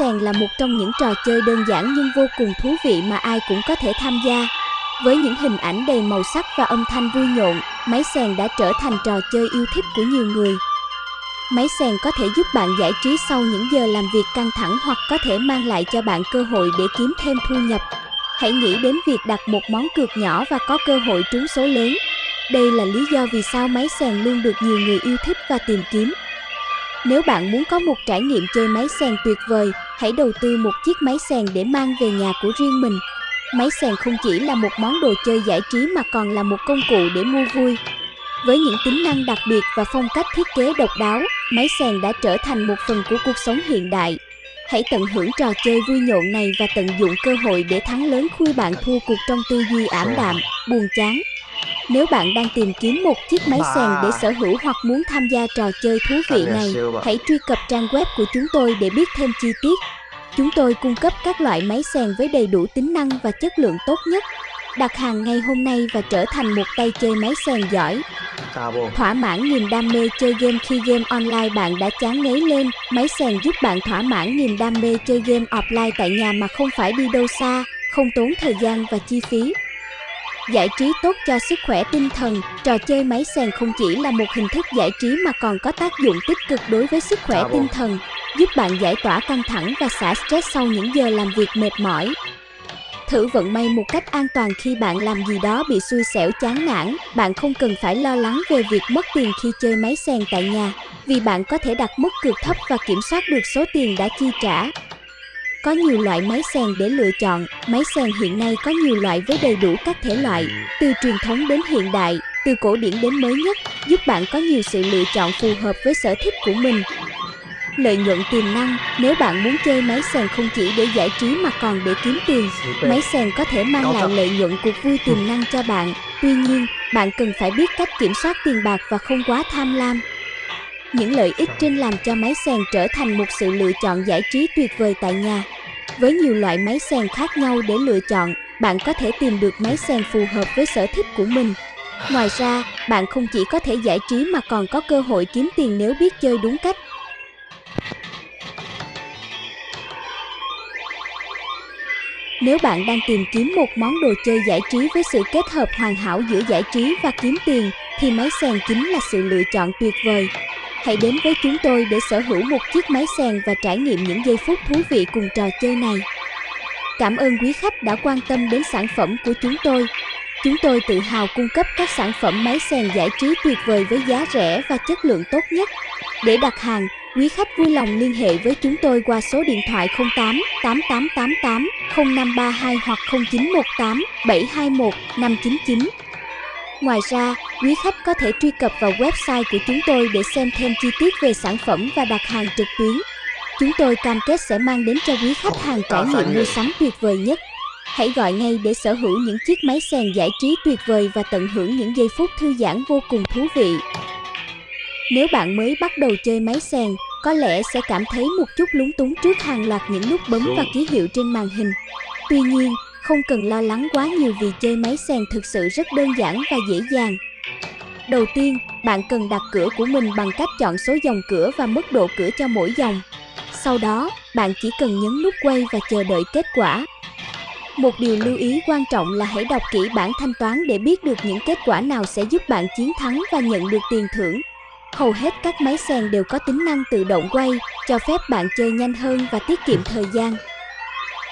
sèn là một trong những trò chơi đơn giản nhưng vô cùng thú vị mà ai cũng có thể tham gia. Với những hình ảnh đầy màu sắc và âm thanh vui nhộn, máy sèn đã trở thành trò chơi yêu thích của nhiều người. Máy sèn có thể giúp bạn giải trí sau những giờ làm việc căng thẳng hoặc có thể mang lại cho bạn cơ hội để kiếm thêm thu nhập. Hãy nghĩ đến việc đặt một món cược nhỏ và có cơ hội trúng số lớn. Đây là lý do vì sao máy sèn luôn được nhiều người yêu thích và tìm kiếm. Nếu bạn muốn có một trải nghiệm chơi máy sèn tuyệt vời, hãy đầu tư một chiếc máy sèn để mang về nhà của riêng mình. Máy sèn không chỉ là một món đồ chơi giải trí mà còn là một công cụ để mua vui. Với những tính năng đặc biệt và phong cách thiết kế độc đáo, máy sèn đã trở thành một phần của cuộc sống hiện đại. Hãy tận hưởng trò chơi vui nhộn này và tận dụng cơ hội để thắng lớn khi bạn thua cuộc trong tư duy ảm đạm, buồn chán. Nếu bạn đang tìm kiếm một chiếc máy sèn để sở hữu hoặc muốn tham gia trò chơi thú vị này, hãy truy cập trang web của chúng tôi để biết thêm chi tiết. Chúng tôi cung cấp các loại máy sèn với đầy đủ tính năng và chất lượng tốt nhất. Đặt hàng ngay hôm nay và trở thành một tay chơi máy sèn giỏi. Thỏa mãn niềm đam mê chơi game khi game online bạn đã chán ngấy lên, máy sèn giúp bạn thỏa mãn niềm đam mê chơi game offline tại nhà mà không phải đi đâu xa, không tốn thời gian và chi phí. Giải trí tốt cho sức khỏe tinh thần, trò chơi máy sèn không chỉ là một hình thức giải trí mà còn có tác dụng tích cực đối với sức khỏe tinh thần, giúp bạn giải tỏa căng thẳng và xả stress sau những giờ làm việc mệt mỏi. Thử vận may một cách an toàn khi bạn làm gì đó bị xui xẻo chán nản, bạn không cần phải lo lắng về việc mất tiền khi chơi máy sèn tại nhà, vì bạn có thể đặt mức cược thấp và kiểm soát được số tiền đã chi trả. Có nhiều loại máy sèn để lựa chọn, máy sèn hiện nay có nhiều loại với đầy đủ các thể loại, từ truyền thống đến hiện đại, từ cổ điển đến mới nhất, giúp bạn có nhiều sự lựa chọn phù hợp với sở thích của mình. Lợi nhuận tiềm năng, nếu bạn muốn chơi máy sèn không chỉ để giải trí mà còn để kiếm tiền, máy sèn có thể mang lại lợi nhuận cuộc vui tiềm năng cho bạn. Tuy nhiên, bạn cần phải biết cách kiểm soát tiền bạc và không quá tham lam. Những lợi ích trên làm cho máy sèn trở thành một sự lựa chọn giải trí tuyệt vời tại nhà. Với nhiều loại máy sèn khác nhau để lựa chọn, bạn có thể tìm được máy sèn phù hợp với sở thích của mình. Ngoài ra, bạn không chỉ có thể giải trí mà còn có cơ hội kiếm tiền nếu biết chơi đúng cách. Nếu bạn đang tìm kiếm một món đồ chơi giải trí với sự kết hợp hoàn hảo giữa giải trí và kiếm tiền, thì máy sèn chính là sự lựa chọn tuyệt vời. Hãy đến với chúng tôi để sở hữu một chiếc máy sèn và trải nghiệm những giây phút thú vị cùng trò chơi này. Cảm ơn quý khách đã quan tâm đến sản phẩm của chúng tôi. Chúng tôi tự hào cung cấp các sản phẩm máy sèn giải trí tuyệt vời với giá rẻ và chất lượng tốt nhất. Để đặt hàng, quý khách vui lòng liên hệ với chúng tôi qua số điện thoại 08 8888 0532 hoặc 0918 721 599. Ngoài ra, quý khách có thể truy cập vào website của chúng tôi để xem thêm chi tiết về sản phẩm và đặt hàng trực tuyến. Chúng tôi cam kết sẽ mang đến cho quý khách hàng trải nghiệm mua sắm tuyệt vời nhất. Hãy gọi ngay để sở hữu những chiếc máy sèn giải trí tuyệt vời và tận hưởng những giây phút thư giãn vô cùng thú vị. Nếu bạn mới bắt đầu chơi máy sèn, có lẽ sẽ cảm thấy một chút lúng túng trước hàng loạt những nút bấm và ký hiệu trên màn hình. Tuy nhiên, không cần lo lắng quá nhiều vì chơi máy sèn thực sự rất đơn giản và dễ dàng. Đầu tiên, bạn cần đặt cửa của mình bằng cách chọn số dòng cửa và mức độ cửa cho mỗi dòng. Sau đó, bạn chỉ cần nhấn nút quay và chờ đợi kết quả. Một điều lưu ý quan trọng là hãy đọc kỹ bản thanh toán để biết được những kết quả nào sẽ giúp bạn chiến thắng và nhận được tiền thưởng. Hầu hết các máy sèn đều có tính năng tự động quay, cho phép bạn chơi nhanh hơn và tiết kiệm thời gian.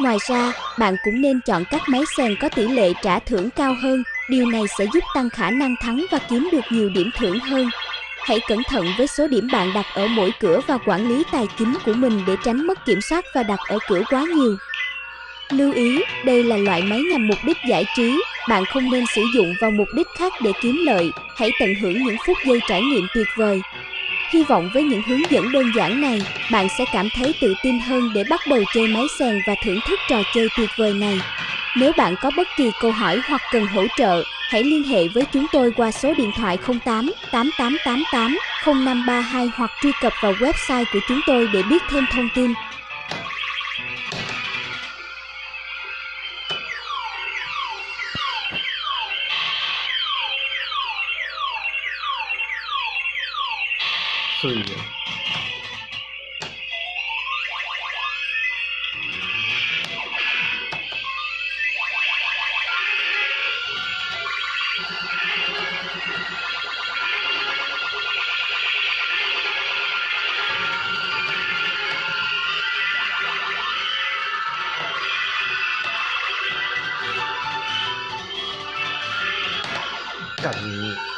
Ngoài ra, bạn cũng nên chọn các máy sèn có tỷ lệ trả thưởng cao hơn, điều này sẽ giúp tăng khả năng thắng và kiếm được nhiều điểm thưởng hơn. Hãy cẩn thận với số điểm bạn đặt ở mỗi cửa và quản lý tài chính của mình để tránh mất kiểm soát và đặt ở cửa quá nhiều. Lưu ý, đây là loại máy nhằm mục đích giải trí, bạn không nên sử dụng vào mục đích khác để kiếm lợi, hãy tận hưởng những phút giây trải nghiệm tuyệt vời. Hy vọng với những hướng dẫn đơn giản này, bạn sẽ cảm thấy tự tin hơn để bắt đầu chơi máy sèn và thưởng thức trò chơi tuyệt vời này. Nếu bạn có bất kỳ câu hỏi hoặc cần hỗ trợ, hãy liên hệ với chúng tôi qua số điện thoại 08 8888 0532 hoặc truy cập vào website của chúng tôi để biết thêm thông tin. แบบนี้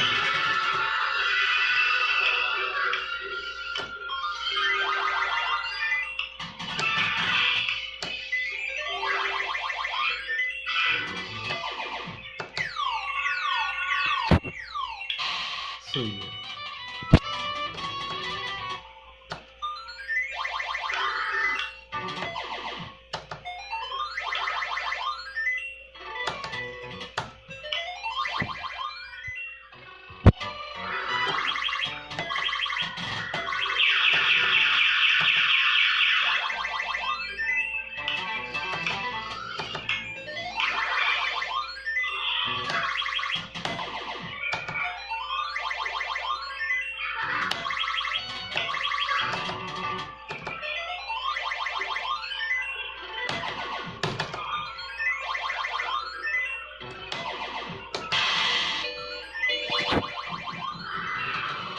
see you.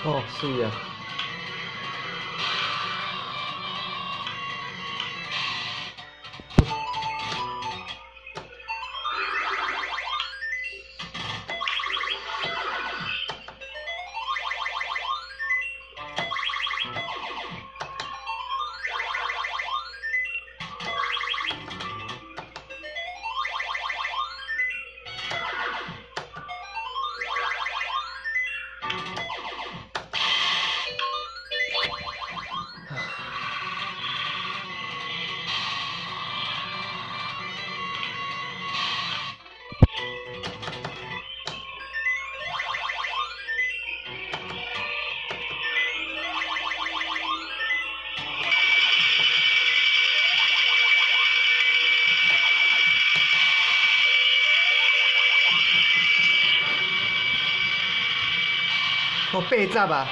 哦是呀。我被炸吧。